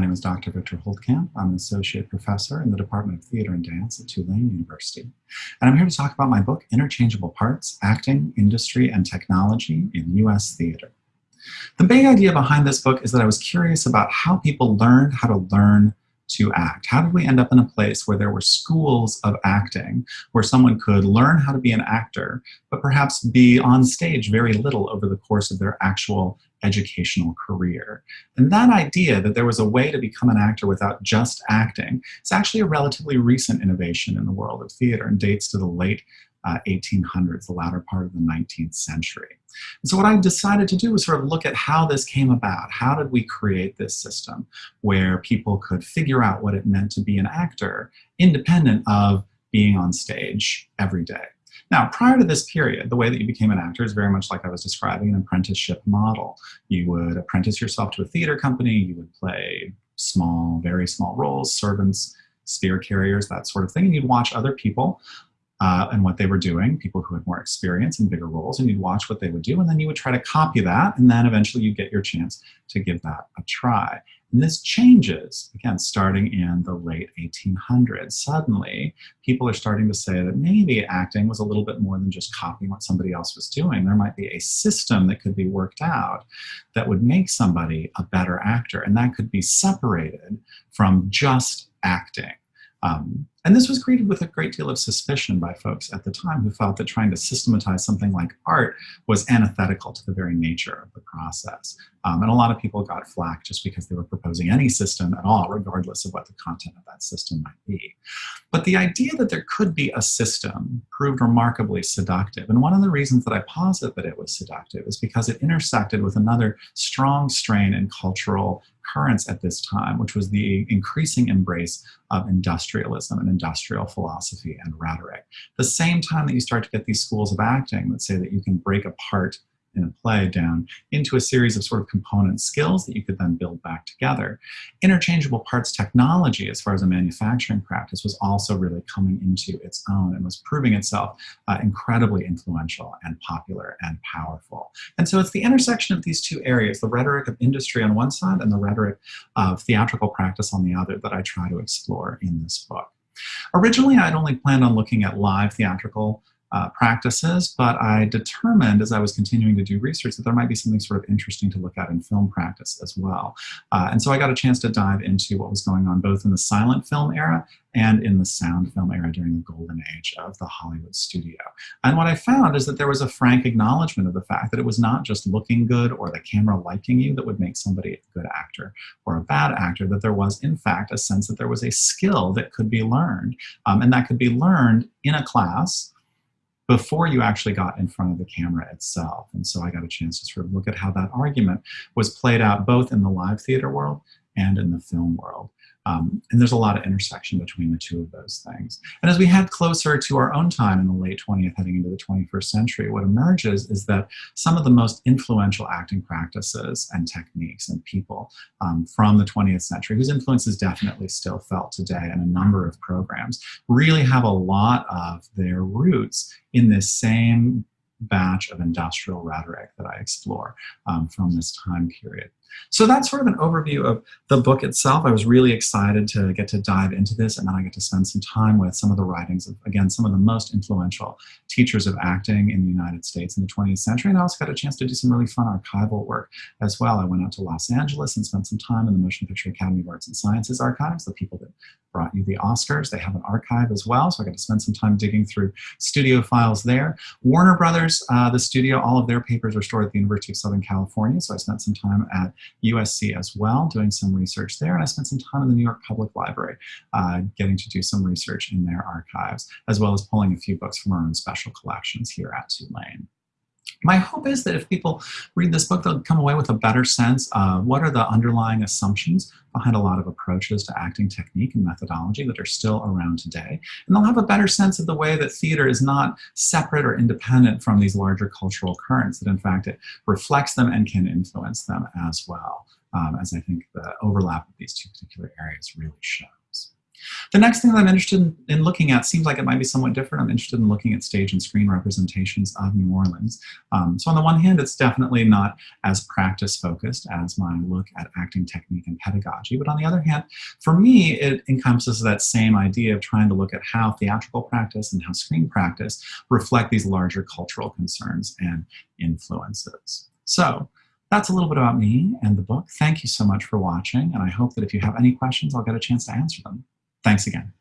My name is Dr. Victor Holtkamp. I'm an associate professor in the Department of Theater and Dance at Tulane University. And I'm here to talk about my book, Interchangeable Parts, Acting, Industry, and Technology in U.S. Theater. The big idea behind this book is that I was curious about how people learned how to learn to act? How did we end up in a place where there were schools of acting, where someone could learn how to be an actor, but perhaps be on stage very little over the course of their actual educational career. And that idea that there was a way to become an actor without just acting is actually a relatively recent innovation in the world of theater and dates to the late uh, 1800s, the latter part of the 19th century. And so what I decided to do was sort of look at how this came about. How did we create this system where people could figure out what it meant to be an actor independent of being on stage every day? Now, prior to this period, the way that you became an actor is very much like I was describing an apprenticeship model. You would apprentice yourself to a theater company, you would play small, very small roles, servants, spear carriers, that sort of thing, and you'd watch other people uh, and what they were doing, people who had more experience and bigger roles, and you'd watch what they would do, and then you would try to copy that, and then eventually you get your chance to give that a try. And this changes, again, starting in the late 1800s. Suddenly, people are starting to say that maybe acting was a little bit more than just copying what somebody else was doing. There might be a system that could be worked out that would make somebody a better actor, and that could be separated from just acting. Um, and this was greeted with a great deal of suspicion by folks at the time who felt that trying to systematize something like art was antithetical to the very nature of the process. Um, and a lot of people got flack just because they were proposing any system at all, regardless of what the content of that system might be. But the idea that there could be a system proved remarkably seductive. And one of the reasons that I posit that it was seductive is because it intersected with another strong strain in cultural currents at this time, which was the increasing embrace of industrialism and industrial philosophy and rhetoric. The same time that you start to get these schools of acting that say that you can break apart in a play down into a series of sort of component skills that you could then build back together. Interchangeable parts technology, as far as a manufacturing practice, was also really coming into its own and was proving itself uh, incredibly influential and popular and powerful. And so it's the intersection of these two areas, the rhetoric of industry on one side and the rhetoric of theatrical practice on the other that I try to explore in this book. Originally, I'd only planned on looking at live theatrical uh, practices, but I determined as I was continuing to do research that there might be something sort of interesting to look at in film practice as well. Uh, and so I got a chance to dive into what was going on both in the silent film era and in the sound film era during the golden age of the Hollywood studio. And what I found is that there was a frank acknowledgement of the fact that it was not just looking good or the camera liking you that would make somebody a good actor or a bad actor, that there was in fact a sense that there was a skill that could be learned um, and that could be learned in a class before you actually got in front of the camera itself. And so I got a chance to sort of look at how that argument was played out both in the live theater world and in the film world. Um, and there's a lot of intersection between the two of those things. And as we head closer to our own time in the late 20th, heading into the 21st century, what emerges is that some of the most influential acting practices and techniques and people um, from the 20th century, whose influence is definitely still felt today in a number of programs, really have a lot of their roots in this same batch of industrial rhetoric that I explore um, from this time period. So that's sort of an overview of the book itself. I was really excited to get to dive into this and then I get to spend some time with some of the writings of, again, some of the most influential teachers of acting in the United States in the 20th century. And I also got a chance to do some really fun archival work as well. I went out to Los Angeles and spent some time in the Motion Picture Academy of Arts and Sciences archives, the people that brought you the Oscars. They have an archive as well, so I got to spend some time digging through studio files there. Warner Brothers, uh, the studio, all of their papers are stored at the University of Southern California, so I spent some time at USC as well, doing some research there, and I spent some time in the New York Public Library, uh, getting to do some research in their archives, as well as pulling a few books from our own special collections here at Tulane. My hope is that if people read this book, they'll come away with a better sense of what are the underlying assumptions behind a lot of approaches to acting technique and methodology that are still around today. And they'll have a better sense of the way that theater is not separate or independent from these larger cultural currents, that in fact it reflects them and can influence them as well, um, as I think the overlap of these two particular areas really shows. The next thing that I'm interested in, in, looking at seems like it might be somewhat different. I'm interested in looking at stage and screen representations of New Orleans. Um, so on the one hand, it's definitely not as practice focused as my look at acting technique and pedagogy. But on the other hand, for me, it encompasses that same idea of trying to look at how theatrical practice and how screen practice reflect these larger cultural concerns and influences. So that's a little bit about me and the book. Thank you so much for watching, and I hope that if you have any questions, I'll get a chance to answer them. Thanks again.